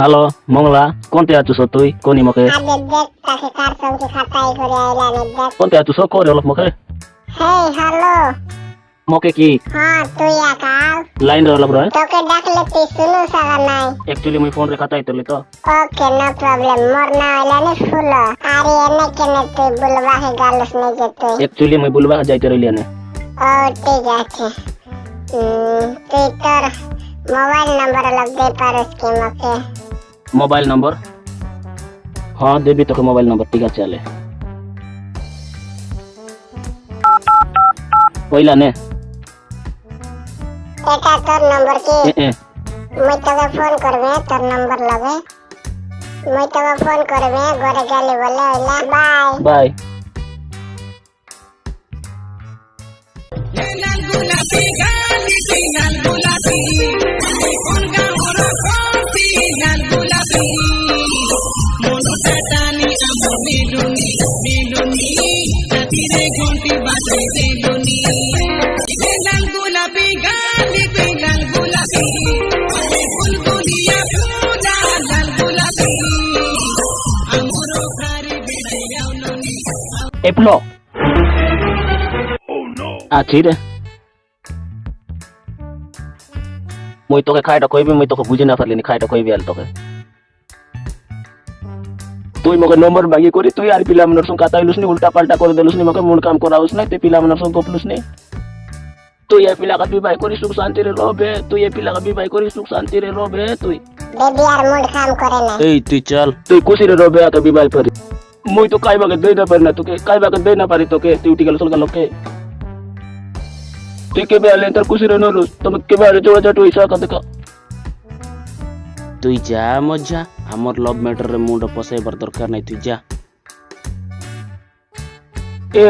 Hello Mongla কোনতে আছো তুই কোনি মকে আগে দেখ তাকে কার সঙ্গে খাতাই করে আইলাম দেখ কোনতে আছো করে অলপ মকে হেই হ্যালো মকে কি হ্যাঁ তুই একাল লাইন রে অলপ রয় তোকে ডাকলে তুই শুনু সাগা নাই একচুয়ালি মুই ফোন রে খাতাই তুলি তো ওকে নো প্রবলেম মোর না হইলে নি ফুল আরে এনে কেনে তুই বলবা হে গালস নাই যে তুই একচুয়ালি মুই বলবা যাইতে রইলি নে ও ঠিক আছে উম, তুই তোর মোবাইল নাম্বার লগ দে পারিস কি মকে মোবাইল নম্বর হ্যাঁ দেবি তোকে মোবাইল নম্বর ঠিক আছে চলে পয়লা নে এটা তোর নম্বর কি এ এ মুই তোকে ফোন করবে তোর নম্বর লগে মুই তোকে ফোন করবে ঘরে গেলি বলে হইলা বাই বাই এপলো আছি রে মুই তোকে খাইটা কইবি মুই তোকে বুঝি না পারলিনি খাইটা কইবি আল তোকে তুই মকে নম্বর মাগি করি তুই আর পিলা মনের সঙ্গে কথা হইলুস নি উল্টা পাল্টা করে দিলুস নি মকে মূল কাম করাউস নাই তুই পিলা মনের সঙ্গে গপলুস নি তুই এ পিলাকে বিবাহ করি সুখ শান্তিরে রবে তুই এ পিলাকে বিবাহ করি সুখ শান্তিরে রবে তুই বেবি আর মুড কাম করে না এই তুই চল তুই খুশিরে রবে আকে বিবাহ করি মুই তো কাইবাকে দেই না পারি না তোকে কাইবাকে দেই না পারি তোকে তুই উঠি গেল সলগা লোকে তুই কেবে আলে তোর খুশিরে নরুস তুমি কেবে আলে জোড়া জাটু ইসা কা দেখা তুই যা মজা আমার লভ ম্যাটারে মুন্ড পসাইবার দরকার নাই তুই যা। এ